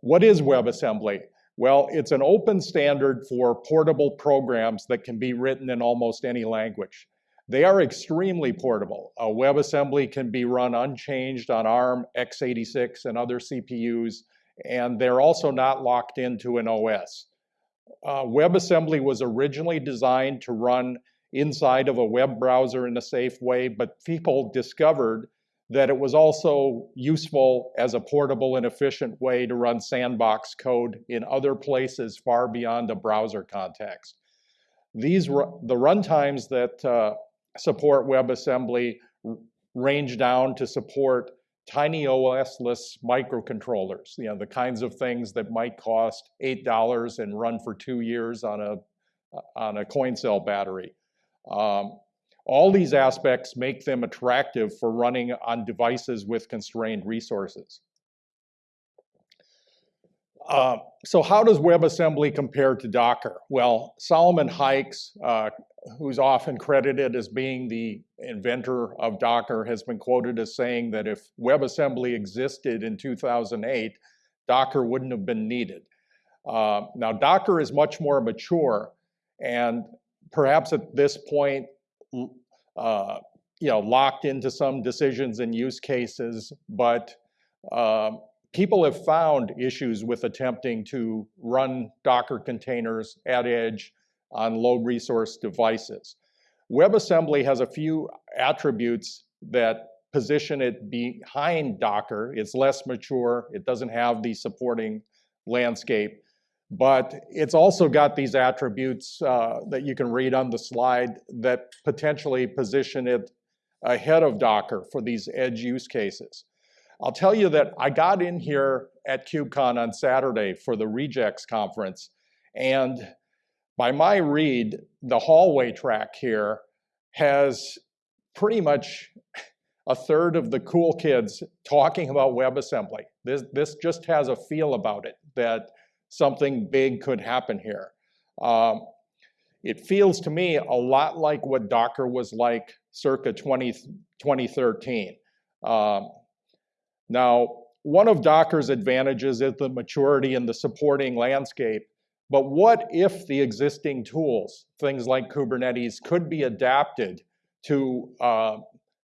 what is WebAssembly? Well, it's an open standard for portable programs that can be written in almost any language. They are extremely portable. A WebAssembly can be run unchanged on ARM, x86, and other CPUs, and they're also not locked into an OS. Uh, WebAssembly was originally designed to run inside of a web browser in a safe way, but people discovered that it was also useful as a portable and efficient way to run sandbox code in other places far beyond the browser context. These the runtimes that uh, support WebAssembly range down to support tiny OS-less microcontrollers, you know, the kinds of things that might cost $8 and run for two years on a, on a coin cell battery. Um, all these aspects make them attractive for running on devices with constrained resources. Uh, so how does WebAssembly compare to Docker? Well, Solomon Hykes, uh, who's often credited as being the inventor of Docker, has been quoted as saying that if WebAssembly existed in 2008, Docker wouldn't have been needed. Uh, now, Docker is much more mature, and perhaps at this point, uh, you know, locked into some decisions and use cases, but uh, people have found issues with attempting to run Docker containers at edge on low resource devices. WebAssembly has a few attributes that position it behind Docker. It's less mature, it doesn't have the supporting landscape, but it's also got these attributes uh, that you can read on the slide that potentially position it ahead of Docker for these edge use cases. I'll tell you that I got in here at KubeCon on Saturday for the Rejekts conference, and by my read, the hallway track here has pretty much a third of the cool kids talking about WebAssembly. This, this just has a feel about it that something big could happen here. Um, it feels to me a lot like what Docker was like circa 20, 2013. Um, now, one of Docker's advantages is the maturity and the supporting landscape, but what if the existing tools, things like Kubernetes, could be adapted to uh,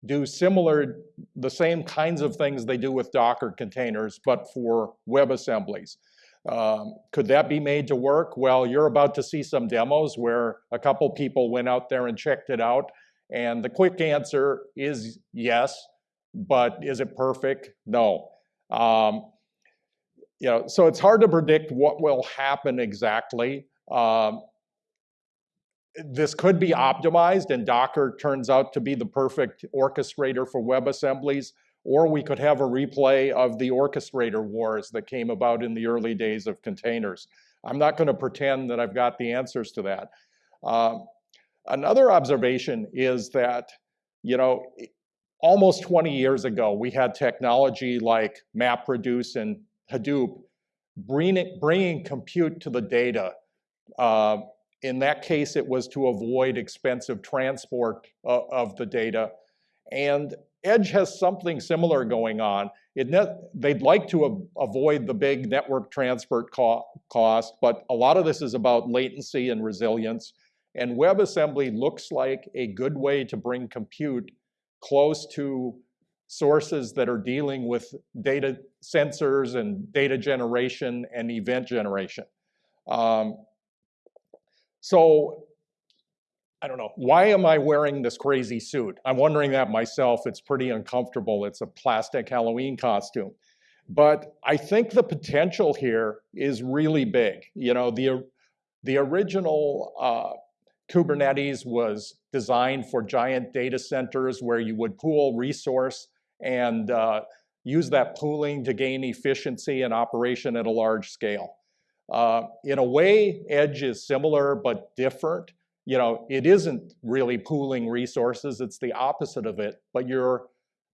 do similar, the same kinds of things they do with Docker containers, but for WebAssemblies? Um, could that be made to work? Well, you're about to see some demos where a couple people went out there and checked it out. And the quick answer is yes, but is it perfect? No. Um, you know, so it's hard to predict what will happen exactly. Um, this could be optimized and Docker turns out to be the perfect orchestrator for WebAssemblies. Or we could have a replay of the orchestrator wars that came about in the early days of containers. I'm not going to pretend that I've got the answers to that. Um, another observation is that, you know, almost 20 years ago, we had technology like MapReduce and Hadoop bringing, bringing compute to the data. Uh, in that case, it was to avoid expensive transport uh, of the data. And Edge has something similar going on. they'd like to avoid the big network transport co cost, but a lot of this is about latency and resilience. And WebAssembly looks like a good way to bring compute close to sources that are dealing with data sensors and data generation and event generation. Um, so I don't know, why am I wearing this crazy suit? I'm wondering that myself. It's pretty uncomfortable. It's a plastic Halloween costume. But I think the potential here is really big. You know, the, the original uh, Kubernetes was designed for giant data centers where you would pool resource and uh, use that pooling to gain efficiency and operation at a large scale. Uh, in a way, Edge is similar but different you know, it isn't really pooling resources, it's the opposite of it, but you're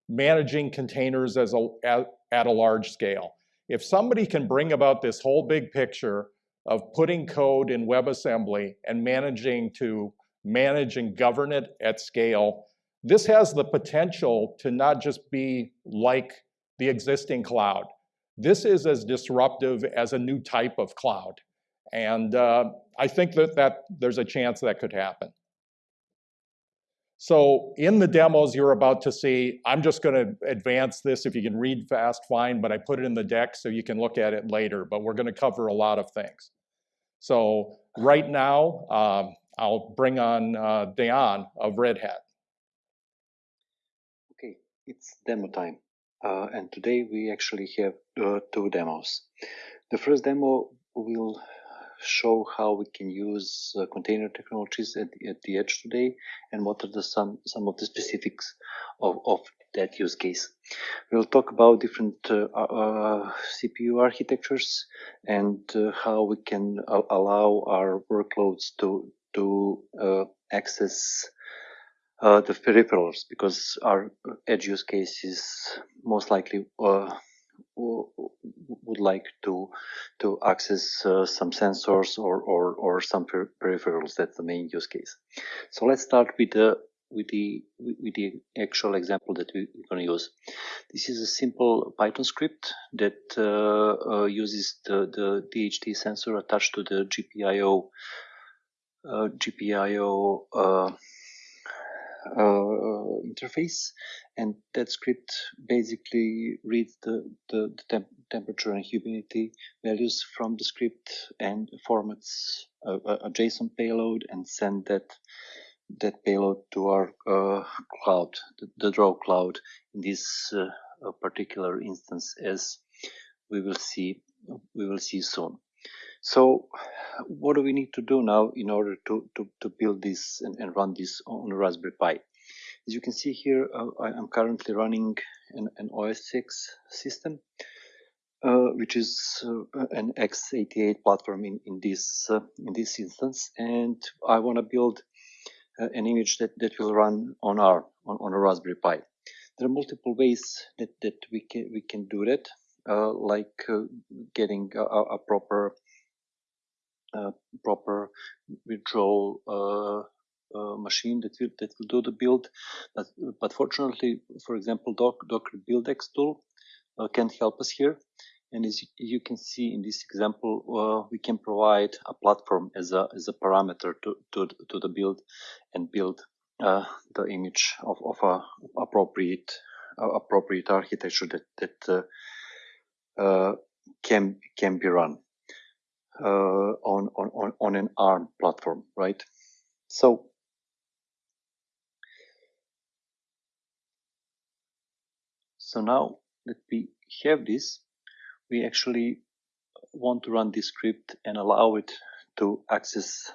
managing containers as a, at, at a large scale. If somebody can bring about this whole big picture of putting code in WebAssembly and managing to manage and govern it at scale, this has the potential to not just be like the existing cloud, this is as disruptive as a new type of cloud. And uh, I think that, that there's a chance that could happen. So in the demos you're about to see, I'm just going to advance this. If you can read fast, fine, but I put it in the deck so you can look at it later. But we're going to cover a lot of things. So right now, um, I'll bring on uh, Dejan of Red Hat. Okay, it's demo time. Uh, and today we actually have uh, two demos. The first demo will show how we can use uh, container technologies at, at, the edge today and what are the some some of the specifics of, of that use case. We'll talk about different uh, uh, CPU architectures and uh, how we can allow our workloads to to uh, access uh, the peripherals because our edge use case is most likely would like to to access uh, some sensors or or, or some per peripherals. That's the main use case. So let's start with the with the with the actual example that we, are going to use. This is a simple Python script that uh, uh, uses the the DHT sensor attached to the GPIO uh, GPIO uh, interface and that script basically reads the, the, the temp temperature and humidity values from the script and formats a, a, JSON payload and send that that payload to our uh, cloud, the, the, Drogue cloud in this uh, particular instance as we will see we will see soon. So what do we need to do now in order to, to, to build this and, and run this on a Raspberry Pi? As you can see here, uh, I'm currently running an, an OS X system, uh, which is uh, an x88 platform in, in this uh, in this instance, and I want to build uh, an image that, that will run on our on, on a Raspberry Pi. There are multiple ways that, that we can we can do that, uh, like getting a, a proper proper virtual uh, uh, machine that will that will do the build. But, but fortunately, for example, Doc, Docker BuildX tool can help us here. And as you can see in this example, uh, we can provide a platform as a as a parameter to to, to the build and build uh, the image of, of a appropriate uh, appropriate architecture that that can can be run uh, on, on, on an ARM platform, right? So So now that we have this, we actually want to run this script and allow it to access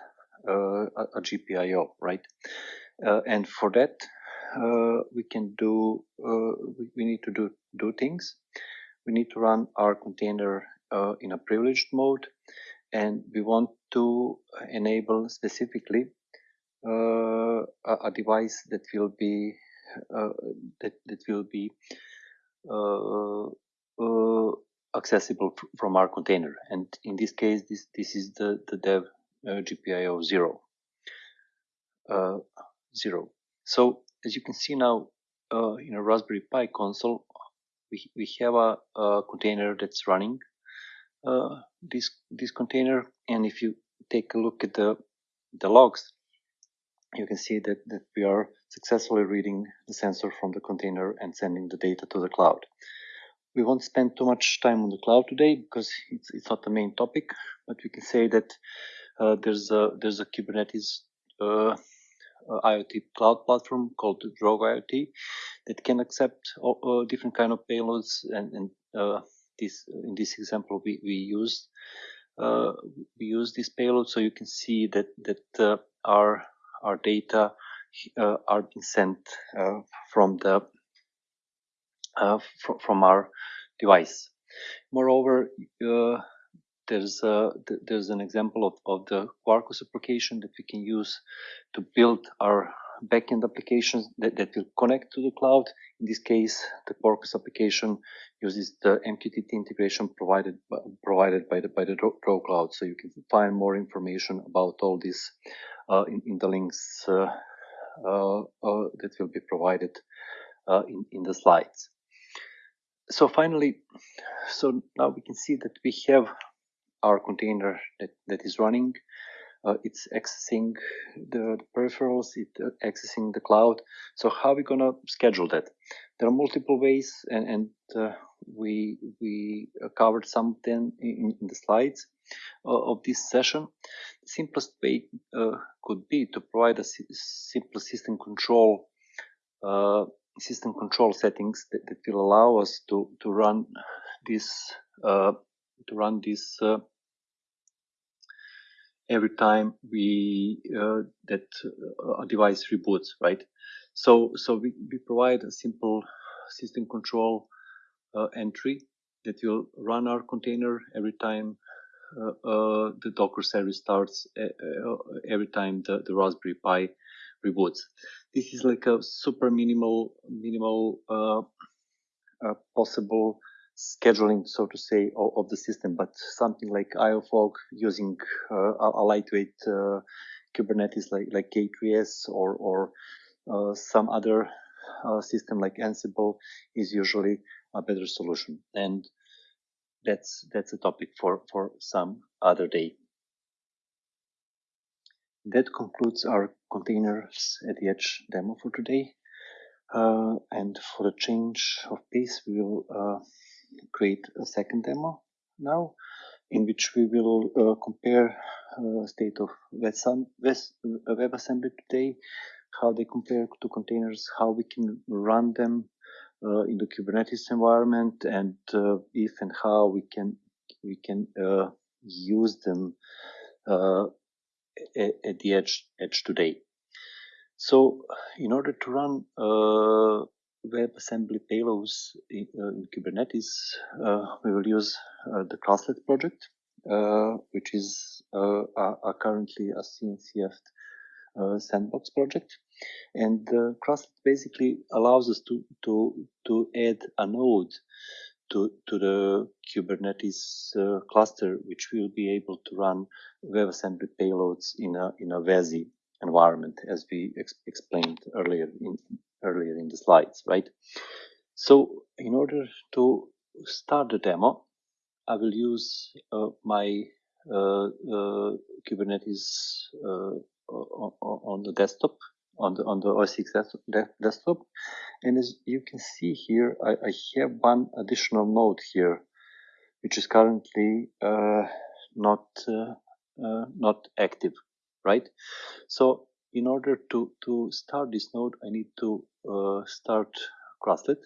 uh, a, a, GPIO, right? Uh, and for that, uh, we can do, uh, we, we, need to do, do things. We need to run our container uh, in a privileged mode and we want to enable specifically uh, a, a, device that will be uh, that, that will be uh, uh accessible from our container. And in this case this this is the the dev uh, GPIO zero zero. So as you can see now in a Raspberry Pi console we, we have a, a container that's running this this container and if you take a look at the the logs you can see that, that we are successfully reading the sensor from the container and sending the data to the cloud. We won't spend too much time on the cloud today because it's, it's not the main topic, but we can say that uh, there's a there's a Kubernetes uh, IoT cloud platform called Drogue IoT that can accept uh, different kind of payloads and, and uh, this in this example we, we used uh, we use this payload so you can see that that uh, our our data uh, are being sent uh, from the uh, fr from our device. Moreover, uh, there's a, there's an example of, of the Quarkus application that we can use to build our backend applications that, that will connect to the cloud. In this case, the Quarkus application uses the MQTT integration provided by, provided by the by the Drogue Cloud. So you can find more information about all this uh, in, in the links uh, uh, uh that will be provided uh, in in the slides. so finally, so now we can see that we have our container that, that is running. Uh, it's accessing the, the peripherals, it's uh, accessing the cloud. So how are we gonna schedule that? There are multiple ways, and, and uh, we we uh, covered some of them in, in the slides uh, of this session. The simplest way uh, could be to provide a simple system control system control settings that, that, will allow us to to run this to run this every time we uh, that uh, a device reboots, right? So so we, we provide a simple system control uh, entry that will run our container every time uh, uh, the Docker service starts, uh, every time the, the Raspberry Pi reboots. This is like a super minimal minimal possible scheduling, so to say, of, of, the system, but something like IOFOG using uh, a, lightweight uh, Kubernetes like, like K3s or, or uh, some other uh, system like Ansible is usually a better solution. And that's, that's a topic for, for some other day. That concludes our containers at the edge demo for today. Uh, and for the change of pace, we will uh, create a second demo now in which we will uh, compare uh, state of WebAssembly today, how they compare to containers, how we can run them uh, in the Kubernetes environment, and uh, if and how we can we can uh, use them uh, at, at, the edge edge today. So, in order to run WebAssembly payloads in, uh, in Kubernetes, uh, we will use uh, the Krustlet project, which is currently a CNCF sandbox project. And uh, basically allows us to, to, to add a node to, to the Kubernetes uh, cluster, which will be able to run WebAssembly payloads in a, in a WASI environment, as we ex explained earlier in, earlier in the slides, right? So in order to start the demo, I will use uh, my uh, uh, Kubernetes uh, on, the desktop, on the on the OS X desktop, and as you can see here, I, I have one additional node here, which is currently uh, not uh, not active, right? So in order to, to start this node, I need to uh, start Krustlet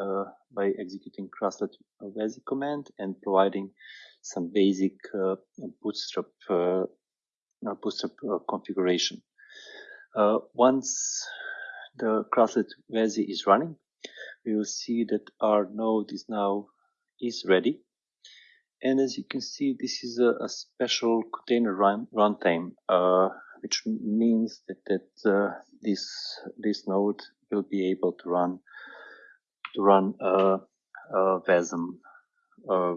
uh, by executing Krustlet WASI command and providing some basic uh, bootstrap uh, bootstrap uh, configuration. Uh, once the Krustlet WASI is running, we will see that our node is now is ready. And as you can see, this is a, a special container run runtime which means that, that uh, this this node will be able to run to run uh, uh, WASM uh,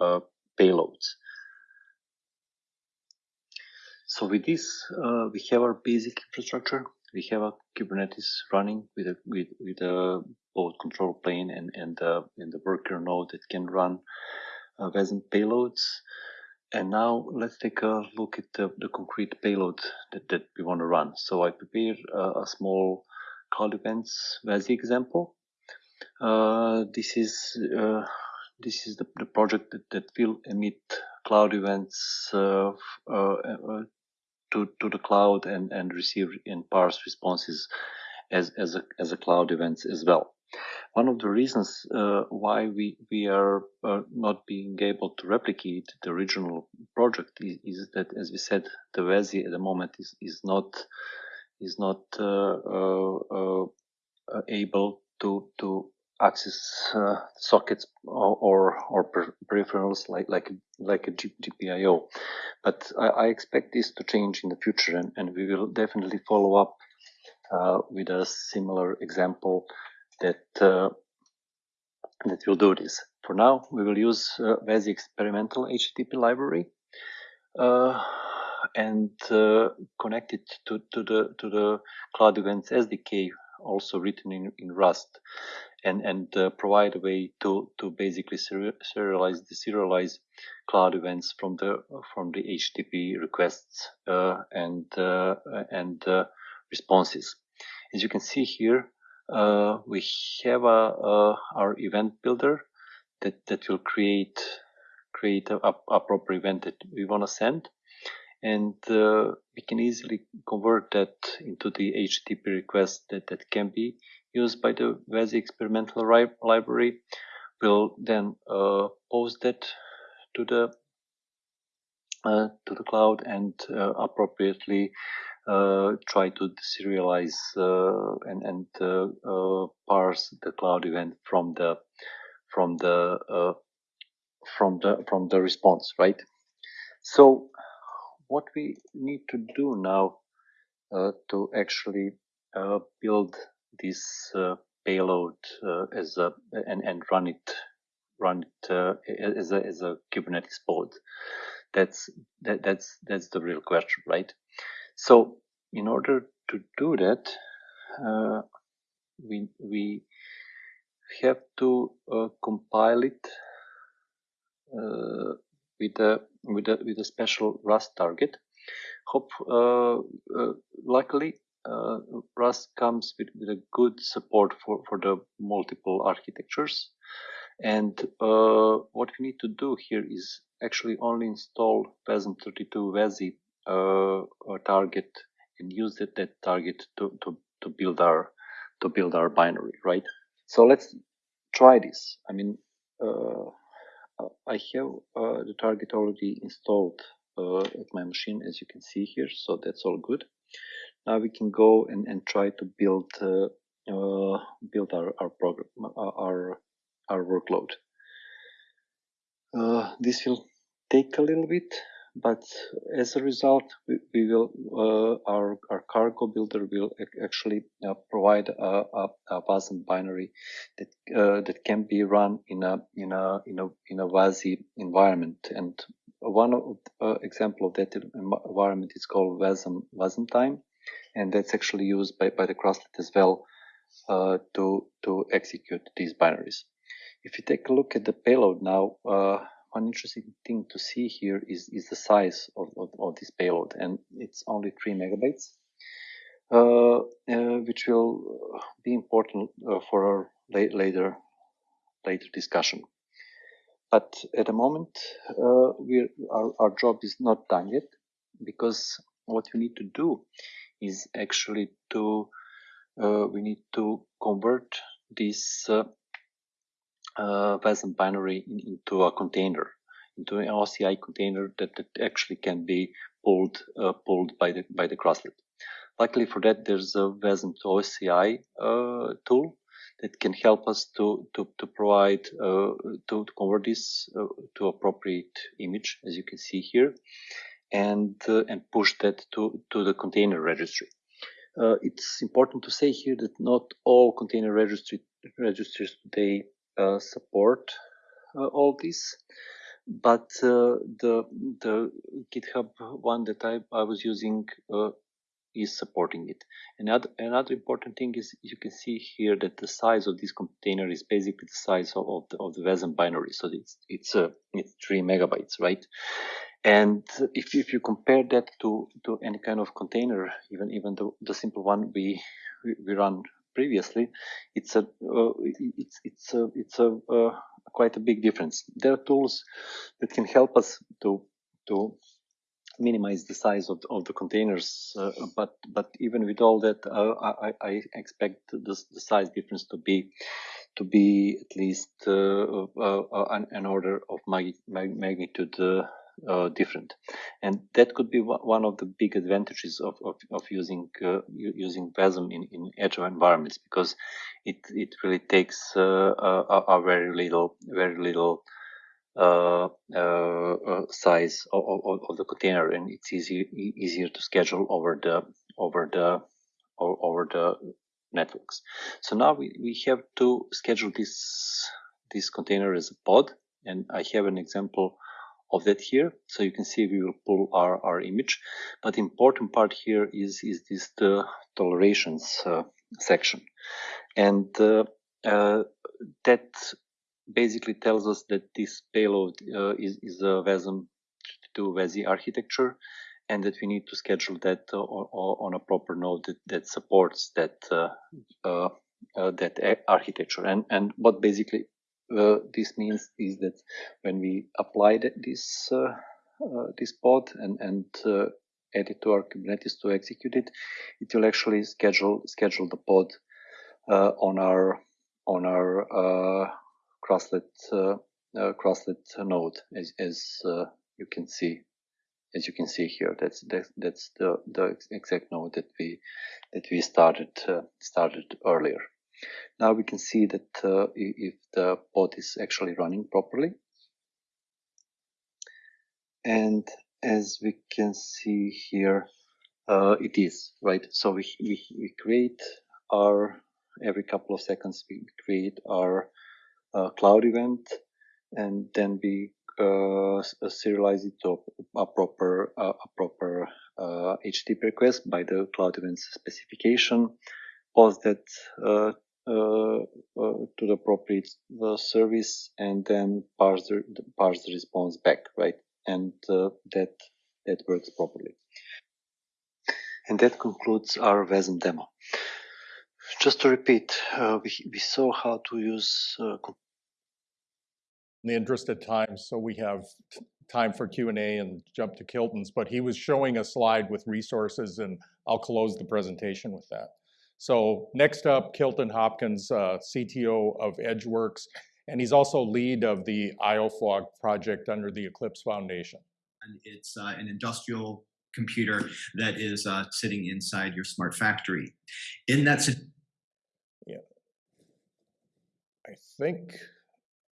uh, payloads. So with this, uh, we have our basic infrastructure. We have a Kubernetes running with a with with a both control plane and and uh, and the worker node that can run uh, WASM payloads. And now let's take a look at the, the concrete payload that, that we want to run. So I prepared a, small cloud events WASI example. Uh, this is uh, this is the, the project that, that will emit cloud events uh, uh, uh to to the cloud and and receive and parse responses as as a as a cloud events as well. One of the reasons uh, why we we are uh, not being able to replicate the original project is, is, that, as we said, the WASI at the moment is is not is not uh, uh, uh able to to access uh, sockets or or, or peripherals like like like a GPIO. But I, I, expect this to change in the future, and, and we will definitely follow up with a similar example that uh, that will do this. For now, we will use uh, experimental HTTP library uh, and uh, connect it to, to the to the Cloud Events SDK, also written in, in Rust. and and uh, provide a way to to basically serialize deserialize cloud events from the from the HTTP requests uh, and uh, and responses. As you can see here, uh, we have our event builder that that will create create a, a proper event that we want to send and uh, we can easily convert that into the HTTP request that, that can be used by the WASI experimental library. We'll then uh, post that to the uh, to the cloud and uh, appropriately uh, try to serialize uh, and, and parse the cloud event from the from the from the from the response, right? So what we need to do now uh, to actually uh, build this uh, payload uh, as a and, and run it run it uh, as a as a Kubernetes pod. That's that, that's that's the real question, right? So in order to do that, uh, we we have to compile it with a with a with a special Rust target. Hope uh, uh, luckily uh, Rust comes with, with a good support for for the multiple architectures. And uh, what we need to do here is actually only install WASM32 WASI uh, target and use that, that target to, to, to build our to build our binary, right? So let's try this. I mean, uh, I have uh, the target already installed uh, at my machine, as you can see here. So that's all good. Now we can go and, and try to build uh, build our our program our our workload. this will take a little bit but as a result, we, we will uh, our our cargo builder will actually uh, provide a, a, a WASM binary that uh, that can be run in a in a in a in a WASI environment. And one of, uh, example of that environment is called WASM Wasmtime, and that's actually used by by the Krustlet as well uh, to to execute these binaries. If you take a look at the payload now uh, one interesting thing to see here is, is the size of, of, of this payload, and it's only 3 megabytes, uh, uh, which will be important uh, for our la- later later discussion. But at the moment, uh, we our, our job is not done yet, because what we need to do is actually to uh, we need to convert this uh, WASM binary in, into a container, into an OCI container that, that actually can be pulled uh, pulled by the by the krustlet. Luckily for that, there's a WASM to OCI uh, tool that can help us to to to provide uh, to, to, convert this uh, to appropriate image, as you can see here, and uh, and push that to to the container registry. Uh, it's important to say here that not all container registry registries today support uh, all this but uh, the the github one that i, I was using is supporting it. Another, another important thing is you can see here that the size of this container is basically the size of, of the, of the binary. So it's, it's, uh, it's three megabytes, right? And if, if you compare that to, to any kind of container, even, even the, the simple one we, we run previously, it's a uh, it's it's a it's a uh, quite a big difference. There are tools that can help us to to minimize the size of, of the containers, uh, but but even with all that, uh, I, I expect the, the size difference to be to be at least uh, uh, an, an, order of mag magnitude uh, different. And that could be one of the big advantages of, of, of using uh, using WASM in, in agile environments because it, it really takes uh, a, a, very little very little uh, uh, uh, size of, of, of, the container and it's easier easier to schedule over the over the over the networks. So now we, we have to schedule this this container as a pod and I have an example of that here. So you can see we will pull our, our image. But important part here is, is this the tolerations uh, section. And uh, uh, that basically tells us that this payload uh, is, is a WASM to WASI architecture and that we need to schedule that uh, on, a proper node that, that supports that uh that architecture. And and what basically Uh, this means is that when we apply this uh, uh, this pod and and add it to our Kubernetes to execute it, it will actually schedule schedule the pod on our on our krustlet uh, uh, krustlet node, as, as uh, you can see, as you can see here. That's that's, that's the the exact node that we that we started started earlier. Now we can see that if the pod is actually running properly, and as we can see here, uh, it is right. So we, we, we create our every couple of seconds we create our uh, cloud event and then we uh, serialize it to a proper uh, a proper uh, HTTP request by the cloud events specification, post that uh, uh, to the appropriate service, and then parse the parse the response back, right? And that that works properly. And that concludes our WASM demo. Just to repeat, uh, we, we saw how to use uh, in the interest of time, so we have time for Q&A and jump to Kilton's, but he was showing a slide with resources and I'll close the presentation with that. So next up, Kilton Hopkins, uh, CTO of Edgeworx, and he's also lead of the IOFOG project under the Eclipse Foundation. And it's uh, an industrial computer that is uh, sitting inside your smart factory. In that yeah, I think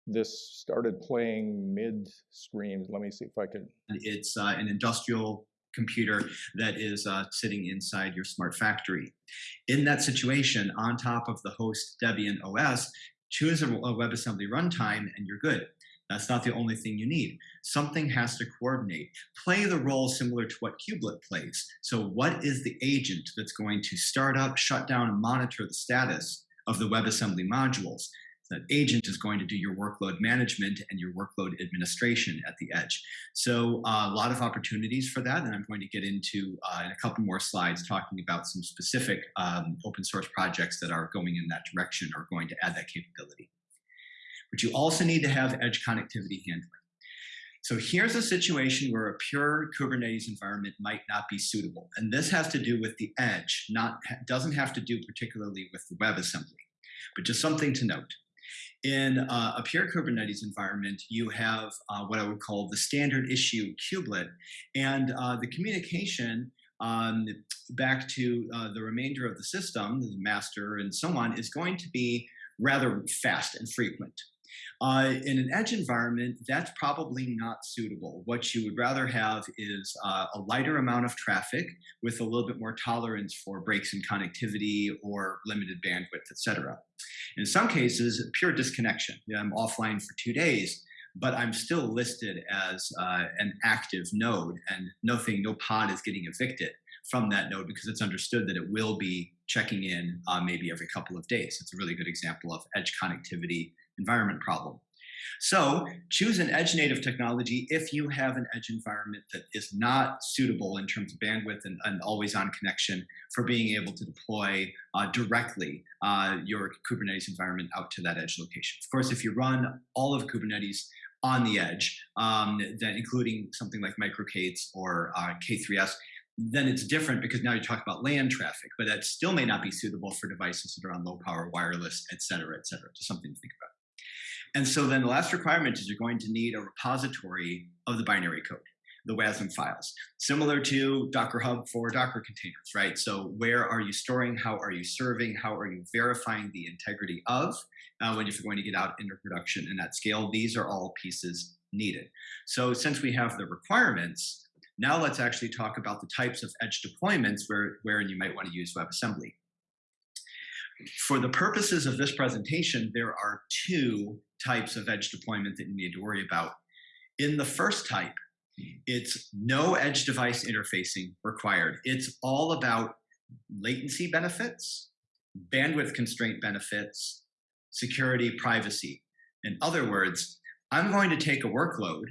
this started playing mid-stream. Let me see if I can. It's an industrial computer that is uh, sitting inside your smart factory. In that situation, on top of the host Debian OS, choose a, WebAssembly runtime and you're good. That's not the only thing you need. Something has to coordinate. Play the role similar to what Kubelet plays. So what is the agent that's going to start up, shut down, and monitor the status of the WebAssembly modules? That agent is going to do your workload management and your workload administration at the edge. So uh, a lot of opportunities for that, and I'm going to get into uh, in a couple more slides talking about some specific um, open source projects that are going in that direction or going to add that capability. But you also need to have edge connectivity handling. So here's a situation where a pure Kubernetes environment might not be suitable. And this has to do with the edge, not doesn't have to do particularly with the WebAssembly, but just something to note. In uh, a pure Kubernetes environment, you have uh, what I would call the standard issue kubelet, and uh, the communication um, back to uh, the remainder of the system, the master and so on, is going to be rather fast and frequent. Uh, in an edge environment, that's probably not suitable. What you would rather have is uh, a lighter amount of traffic with a little bit more tolerance for breaks in connectivity or limited bandwidth, etc. In some cases, pure disconnection. You know, I'm offline for two days, but I'm still listed as uh, an active node and nothing, no pod is getting evicted from that node because it's understood that it will be checking in uh, maybe every couple of days. It's a really good example of edge connectivity environment problem. So choose an edge native technology if you have an edge environment that is not suitable in terms of bandwidth and, and always on connection for being able to deploy uh, directly uh, your Kubernetes environment out to that edge location. Of course, if you run all of Kubernetes on the edge, um, then including something like microK8s or uh, K3s, then it's different because now you talk about LAN traffic, but that still may not be suitable for devices that are on low power wireless, et cetera, et cetera. Just something to think about. And so then the last requirement is you're going to need a repository of the binary code, the WASM files, similar to Docker Hub for Docker containers, right? So where are you storing? How are you serving? How are you verifying the integrity of uh, when you're going to get out into production and at scale? These are all pieces needed. So since we have the requirements, now let's actually talk about the types of edge deployments where, wherein you might want to use WebAssembly. For the purposes of this presentation, there are two types of edge deployment that you need to worry about. In the first type, it's no edge device interfacing required. It's all about latency benefits, bandwidth constraint benefits, security, privacy. In other words, I'm going to take a workload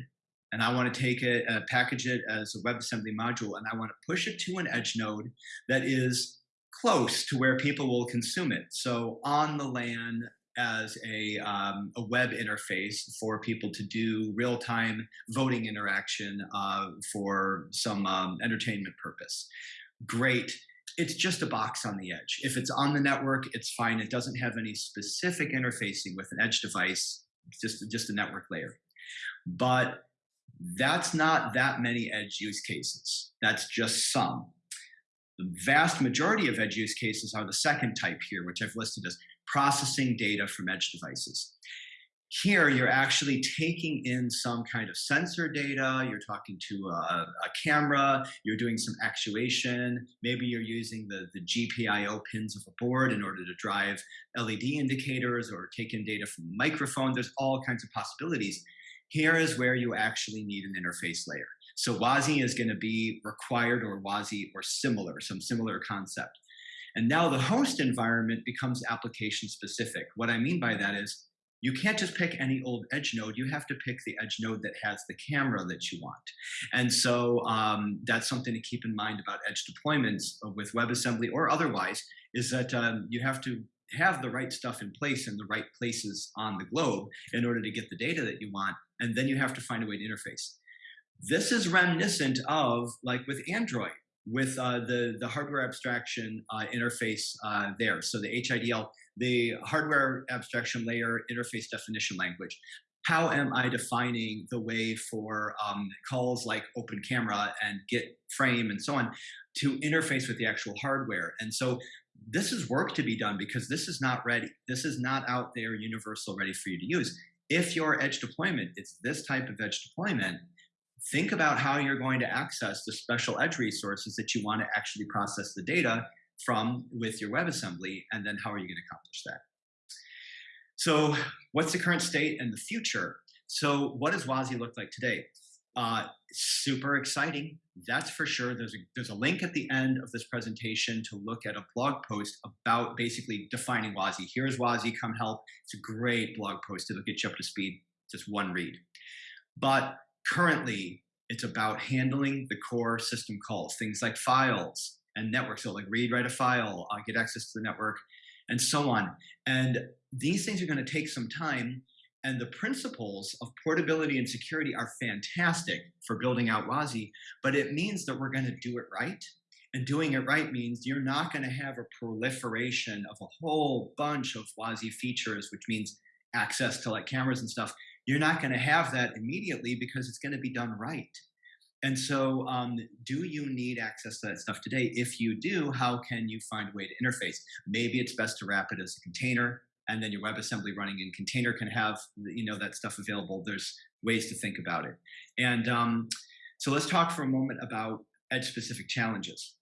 and I want to take it, uh, package it as a WebAssembly module, and I want to push it to an edge node that is close to where people will consume it. So on the LAN as a, um, a web interface for people to do real-time voting interaction uh, for some um, entertainment purpose. Great. It's just a box on the edge. If it's on the network, it's fine. It doesn't have any specific interfacing with an edge device, just, just a network layer. But that's not that many edge use cases. That's just some. The vast majority of edge use cases are the second type here, which I've listed as processing data from edge devices. Here, you're actually taking in some kind of sensor data, you're talking to a, a camera, you're doing some actuation, maybe you're using the, the GPIO pins of a board in order to drive LED indicators or take in data from a microphone. There's all kinds of possibilities. Here is where you actually need an interface layer. So WASI is going to be required or WASI or similar, some similar concept. And now the host environment becomes application specific. What I mean by that is you can't just pick any old edge node. You have to pick the edge node that has the camera that you want. And so um, that's something to keep in mind about edge deployments with WebAssembly or otherwise, is that um, you have to have the right stuff in place in the right places on the globe in order to get the data that you want. And then you have to find a way to interface. This is reminiscent of like with Android, with uh, the, the hardware abstraction uh, interface uh, there. So the HIDL, the hardware abstraction layer interface definition language. How am I defining the way for um, calls like open camera and get frame and so on to interface with the actual hardware? And so this is work to be done because this is not ready. This is not out there universal ready for you to use. If your edge deployment is this type of edge deployment, think about how you're going to access the special edge resources that you want to actually process the data from with your WebAssembly, and then how are you going to accomplish that? So what's the current state and the future? So what does WASI look like today? Uh, super exciting, that's for sure. There's a, there's a link at the end of this presentation to look at a blog post about basically defining WASI. Here's WASI, come help. It's a great blog post. It'll get you up to speed, just one read. But currently, it's about handling the core system calls, things like files and networks. So like read, write a file, uh, get access to the network, and so on. And these things are going to take some time and the principles of portability and security are fantastic for building out WASI, but it means that we're going to do it right. And doing it right means you're not going to have a proliferation of a whole bunch of WASI features, which means access to like cameras and stuff. You're not going to have that immediately because it's going to be done right. And so, um, do you need access to that stuff today? If you do, how can you find a way to interface? Maybe it's best to wrap it as a container and then your WebAssembly running in container can have you know that stuff available. There's ways to think about it. And um, so let's talk for a moment about edge-specific challenges.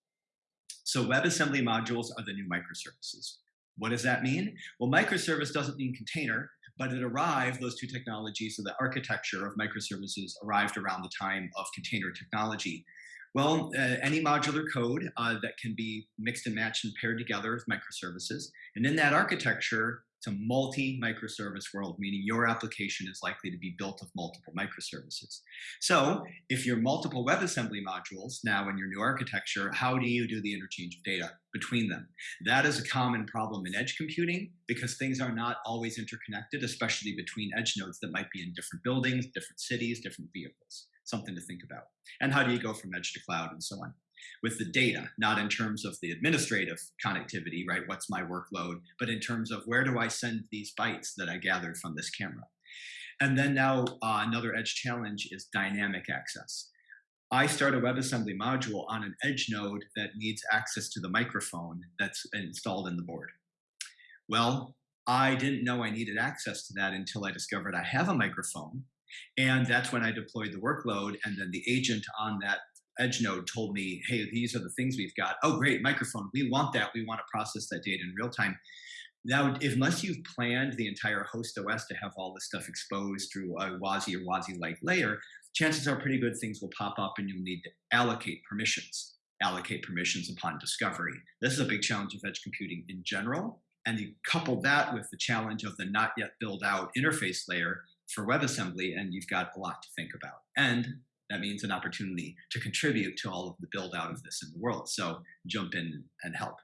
So WebAssembly modules are the new microservices. What does that mean? Well, microservice doesn't mean container, but it arrived, those two technologies, so the architecture of microservices arrived around the time of container technology. Well, uh, any modular code uh, that can be mixed and matched and paired together with microservices. And in that architecture, a multi-microservice world, meaning your application is likely to be built of multiple microservices. So if you're multiple WebAssembly modules now in your new architecture, how do you do the interchange of data between them? That is a common problem in edge computing because things are not always interconnected, especially between edge nodes that might be in different buildings, different cities, different vehicles. Something to think about. And how do you go from edge to cloud and so on? With the data, not in terms of the administrative connectivity, right? What's my workload, but in terms of where do I send these bytes that I gathered from this camera? And then now uh, another edge challenge is dynamic access. I start a WebAssembly module on an edge node that needs access to the microphone that's installed in the board. Well, I didn't know I needed access to that until I discovered I have a microphone. And that's when I deployed the workload and then the agent on that edge node told me, hey, these are the things we've got. Oh, great, microphone. We want that. We want to process that data in real time. Now, unless you've planned the entire host OS to have all this stuff exposed through a WASI or WASI-like layer, chances are pretty good things will pop up and you'll need to allocate permissions, allocate permissions upon discovery. This is a big challenge of edge computing in general, and you couple that with the challenge of the not yet built out interface layer for WebAssembly, and you've got a lot to think about. And that means an opportunity to contribute to all of the build out of this in the world. So jump in and help.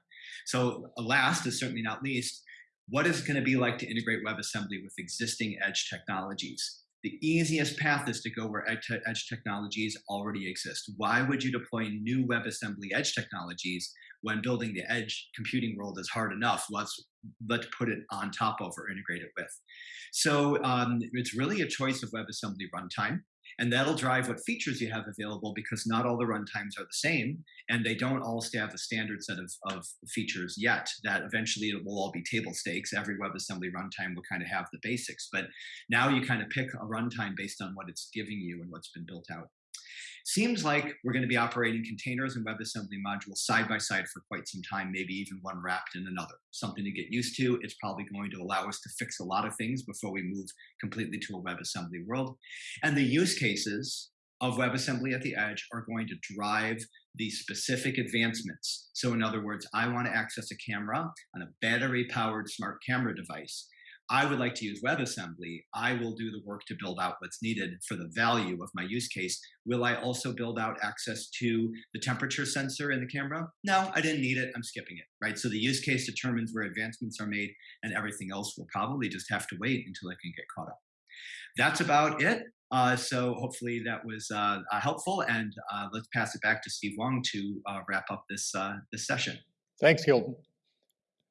So last is certainly not least, what is it going to be like to integrate WebAssembly with existing edge technologies? The easiest path is to go where edge, edge technologies already exist. Why would you deploy new WebAssembly edge technologies when building the edge computing world is hard enough? Let's let's put it on top of or integrate it with. So um, it's really a choice of WebAssembly runtime. And that'll drive what features you have available because not all the runtimes are the same and they don't all have a standard set of, of features yet that eventually it will all be table stakes. Every WebAssembly runtime will kind of have the basics, but now you kind of pick a runtime based on what it's giving you and what's been built out. Seems like we're going to be operating containers and WebAssembly modules side by side for quite some time, maybe even one wrapped in another. Something to get used to. It's probably going to allow us to fix a lot of things before we move completely to a WebAssembly world. And the use cases of WebAssembly at the edge are going to drive the specific advancements. So in other words, I want to access a camera on a battery powered smart camera device. I would like to use WebAssembly. I will do the work to build out what's needed for the value of my use case. Will I also build out access to the temperature sensor in the camera? No, I didn't need it. I'm skipping it, right? So the use case determines where advancements are made and everything else will probably just have to wait until I can get caught up. That's about it. Uh, so hopefully that was uh, uh helpful and uh, let's pass it back to Steve Wong to uh, wrap up this, uh, this session. Thanks, Kilton.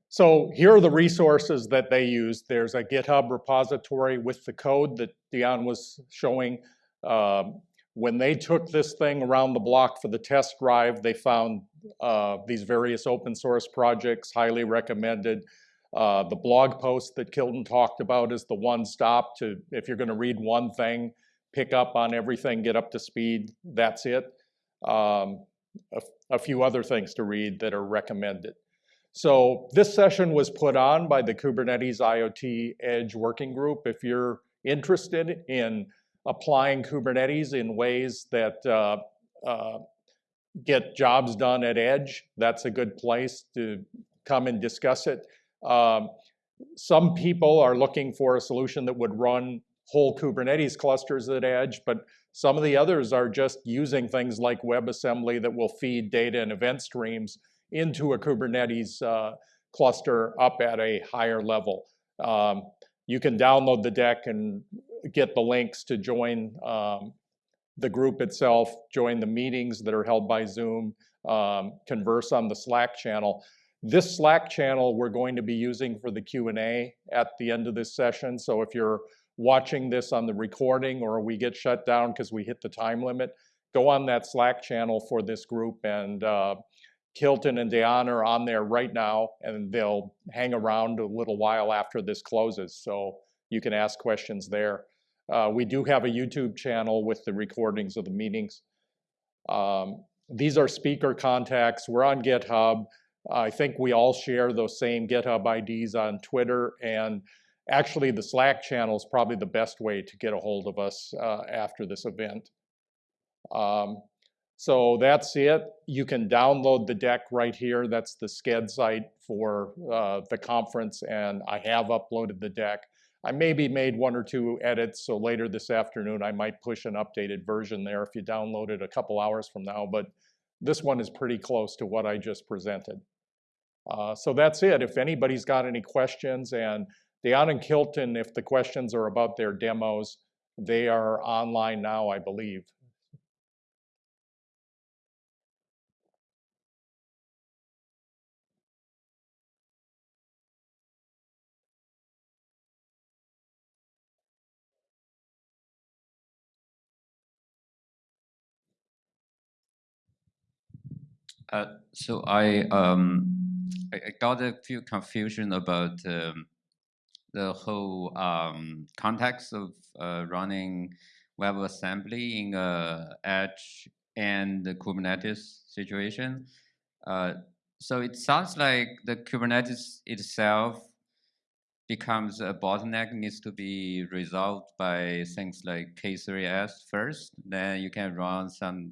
So here are the resources that they use. There's a GitHub repository with the code that Dion was showing. Um, when they took this thing around the block for the test drive, they found uh, these various open source projects, highly recommended. Uh, the blog post that Kilton talked about is the one stop to, if you're gonna read one thing, pick up on everything, get up to speed, that's it. Um, a, a few other things to read that are recommended. So this session was put on by the Kubernetes IoT Edge Working Group. If you're interested in applying Kubernetes in ways that uh, uh, get jobs done at Edge, that's a good place to come and discuss it. Um, some people are looking for a solution that would run whole Kubernetes clusters at Edge, but some of the others are just using things like WebAssembly that will feed data and event streams into a Kubernetes uh, cluster up at a higher level. Um, you can download the deck and get the links to join um, the group itself, join the meetings that are held by Zoom, um, converse on the Slack channel. This Slack channel we're going to be using for the Q&A at the end of this session. So if you're watching this on the recording or we get shut down because we hit the time limit, go on that Slack channel for this group and uh, Kilton and Dion are on there right now, and they'll hang around a little while after this closes, so you can ask questions there. Uh, we do have a YouTube channel with the recordings of the meetings. Um, these are speaker contacts. We're on GitHub. I think we all share those same GitHub IDs on Twitter, and actually the Slack channel is probably the best way to get a hold of us uh, after this event. Um, so that's it. You can download the deck right here. That's the Sched site for uh, the conference, and I have uploaded the deck. I maybe made one or two edits, so later this afternoon I might push an updated version there if you download it a couple hours from now, but this one is pretty close to what I just presented. Uh, so that's it. If anybody's got any questions, and Dion and Kilton, if the questions are about their demos, they are online now, I believe. Uh, so I um I, got a few confusion about um, the whole um, context of uh, running WebAssembly in a Edge and the Kubernetes situation. Uh, so it sounds like the Kubernetes itself becomes a bottleneck needs to be resolved by things like K3S first. Then you can run some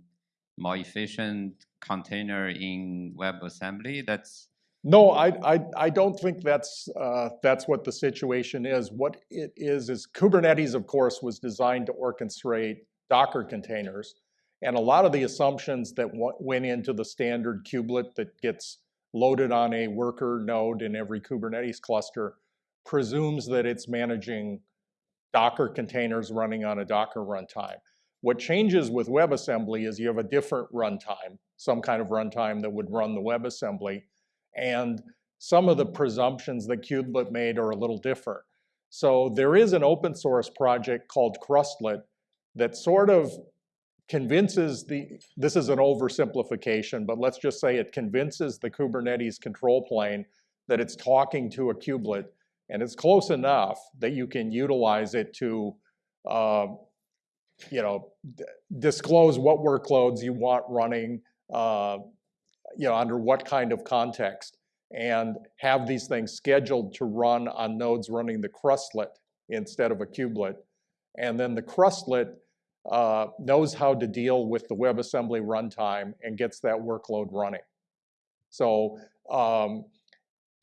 more efficient container in WebAssembly. That's No, I, I, I don't think that's, uh, that's what the situation is. What it is, is Kubernetes, of course, was designed to orchestrate Docker containers. And a lot of the assumptions that went into the standard kubelet that gets loaded on a worker node in every Kubernetes cluster presumes that it's managing Docker containers running on a Docker runtime. What changes with WebAssembly is you have a different runtime, some kind of runtime that would run the WebAssembly. And some of the presumptions that Kubelet made are a little different. So there is an open source project called Krustlet that sort of convinces the, this is an oversimplification, but let's just say it convinces the Kubernetes control plane that it's talking to a kubelet, and it's close enough that you can utilize it to, uh, you know, disclose what workloads you want running, uh, you know, under what kind of context, and have these things scheduled to run on nodes running the krustlet instead of a kubelet. And then the krustlet uh, knows how to deal with the WebAssembly runtime and gets that workload running. So um,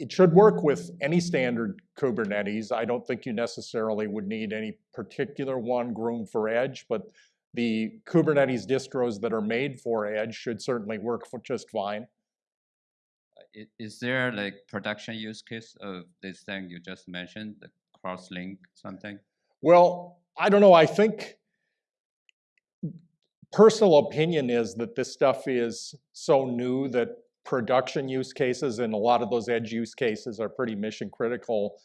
it should work with any standard Kubernetes. I don't think you necessarily would need any particular one groomed for Edge, but the Kubernetes distros that are made for Edge should certainly work for just fine. Is there like production use case of this thing you just mentioned, the cross-link something? Well, I don't know. I think personal opinion is that this stuff is so new that production use cases and a lot of those edge use cases are pretty mission critical.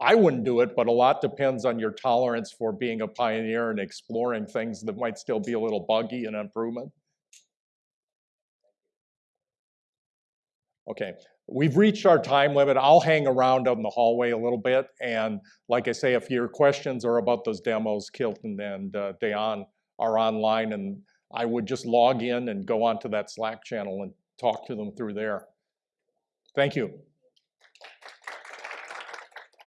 I wouldn't do it, but a lot depends on your tolerance for being a pioneer and exploring things that might still be a little buggy and improvement. Okay, we've reached our time limit. I'll hang around in the hallway a little bit. And like I say, if your questions are about those demos, Kilton and uh, Dejan are online and I would just log in and go onto that Slack channel and talk to them through there. Thank you.